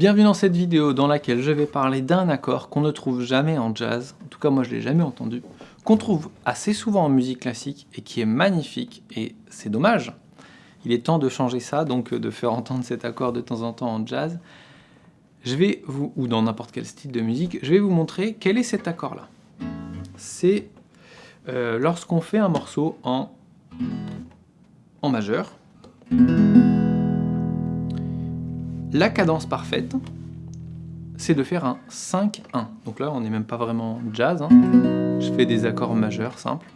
Bienvenue dans cette vidéo dans laquelle je vais parler d'un accord qu'on ne trouve jamais en jazz, en tout cas moi je l'ai jamais entendu, qu'on trouve assez souvent en musique classique et qui est magnifique, et c'est dommage. Il est temps de changer ça, donc de faire entendre cet accord de temps en temps en jazz. Je vais vous, ou dans n'importe quel style de musique, je vais vous montrer quel est cet accord-là. C'est euh, lorsqu'on fait un morceau en, en majeur, la cadence parfaite, c'est de faire un 5-1. Donc là, on n'est même pas vraiment jazz. Hein. Je fais des accords majeurs simples.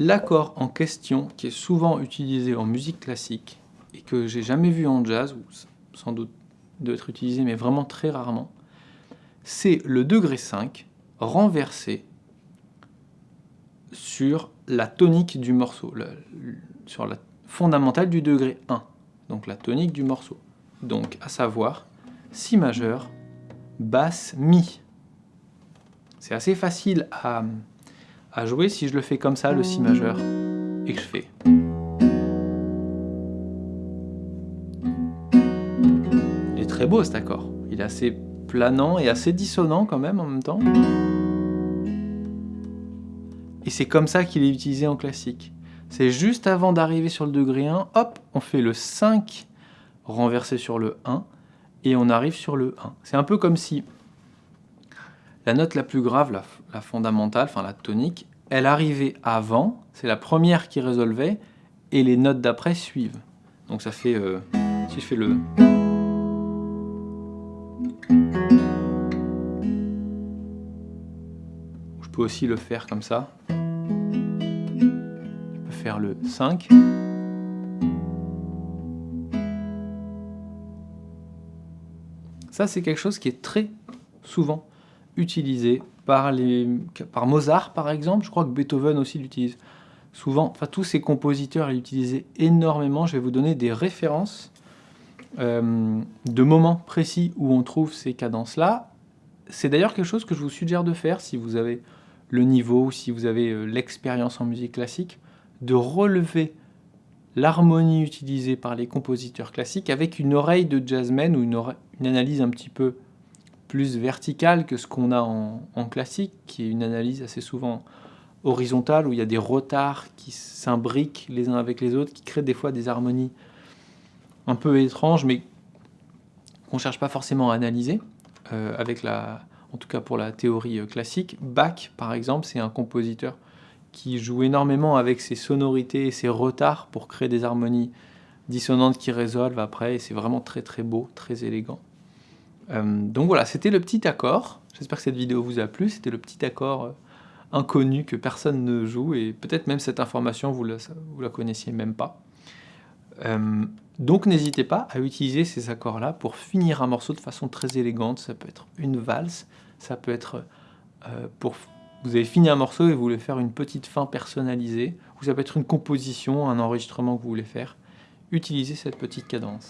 L'accord en question, qui est souvent utilisé en musique classique, et que j'ai jamais vu en jazz, ou sans doute d'être utilisé, mais vraiment très rarement, c'est le degré 5 renversé sur la tonique du morceau, sur la fondamentale du degré 1, donc la tonique du morceau. Donc, à savoir, Si majeur, basse, Mi. C'est assez facile à, à jouer si je le fais comme ça, le Si majeur, et que je fais... Il est très beau cet accord, il est assez planant et assez dissonant quand même en même temps. Et c'est comme ça qu'il est utilisé en classique. C'est juste avant d'arriver sur le degré 1, hop, on fait le 5 renversé sur le 1, et on arrive sur le 1. C'est un peu comme si la note la plus grave, la, fondamentale, enfin la tonique, elle arrivait avant, c'est la première qui résolvait, et les notes d'après suivent. Donc ça fait, euh, si je fais le... peux aussi le faire comme ça faire le 5. Ça, c'est quelque chose qui est très souvent utilisé par, les, par Mozart, par exemple. Je crois que Beethoven aussi l'utilise souvent. Enfin, tous ces compositeurs l'utilisaient énormément. Je vais vous donner des références euh, de moments précis où on trouve ces cadences-là. C'est d'ailleurs quelque chose que je vous suggère de faire si vous avez le niveau ou si vous avez euh, l'expérience en musique classique de relever l'harmonie utilisée par les compositeurs classiques avec une oreille de jazzman ou une, analyse un petit peu plus verticale que ce qu'on a en, classique, qui est une analyse assez souvent horizontale, où il y a des retards qui s'imbriquent les uns avec les autres, qui créent des fois des harmonies un peu étranges, mais qu'on ne cherche pas forcément à analyser, euh, avec la, en tout cas pour la théorie euh, classique. Bach, par exemple, c'est un compositeur qui joue énormément avec ses sonorités et ses retards pour créer des harmonies dissonantes qui résolvent après, et c'est vraiment très très beau, très élégant. Euh, donc voilà, c'était le petit accord. J'espère que cette vidéo vous a plu. C'était le petit accord euh, inconnu que personne ne joue, et peut-être même cette information, vous la, vous la connaissiez même pas. Euh, donc n'hésitez pas à utiliser ces accords-là pour finir un morceau de façon très élégante. Ça peut être une valse, ça peut être pour vous avez fini un morceau et vous voulez faire une petite fin personnalisée, ou ça peut être une composition, un enregistrement que vous voulez faire, utilisez cette petite cadence.